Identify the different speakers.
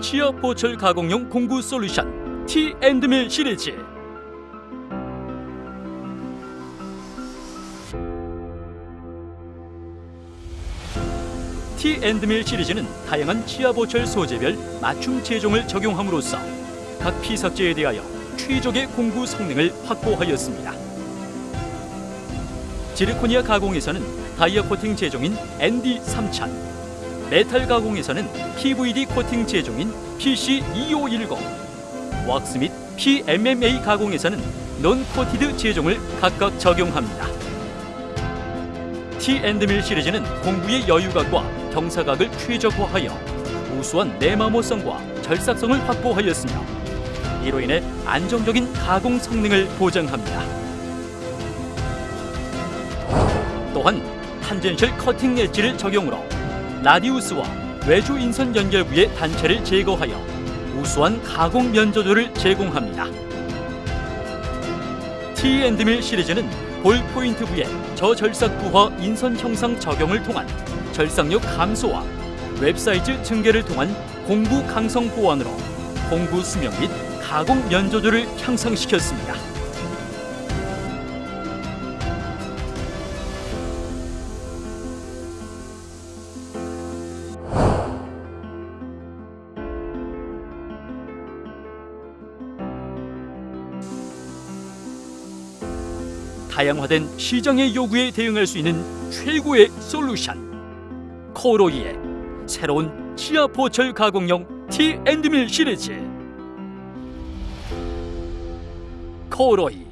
Speaker 1: 치아 보철 가공용 공구 솔루션 T&밀 시리즈 T&밀 시리즈는 다양한 치아 보철 소재별 맞춤 제종을 적용함으로써 각 피삭제에 대하여 최적의 공구 성능을 확보하였습니다. 지르코니아 가공에서는 다이아 코팅 제종인 ND3000, 메탈 가공에서는 PVD 코팅 제종인 PC2510, 왁스 및 PMMA 가공에서는 non-coated 제종을 각각 적용합니다. T&Mill 시리즈는 공구의 여유각과 경사각을 최적화하여 우수한 내마모성과 절삭성을 확보하였으며 이로 인해 안정적인 가공 성능을 보장합니다. 또한 tangential cutting edge를 적용으로 radius와 외주 인선 연결부의 단차를 제거하여 우수한 가공 면조도를 제공합니다. T&Mill 시리즈는 ball point 부의 저절삭 부하 인선 형상 적용을 통한 절삭력 감소와 web size 증대를 통한 공구 강성 보완으로 공구 수명 및 가공 면조도를 향상시켰습니다. 다양화된 시장의 요구에 대응할 수 있는 최고의 솔루션. 코로이의 새로운 치아 보철 가공용 T&밀 시리즈. 코로이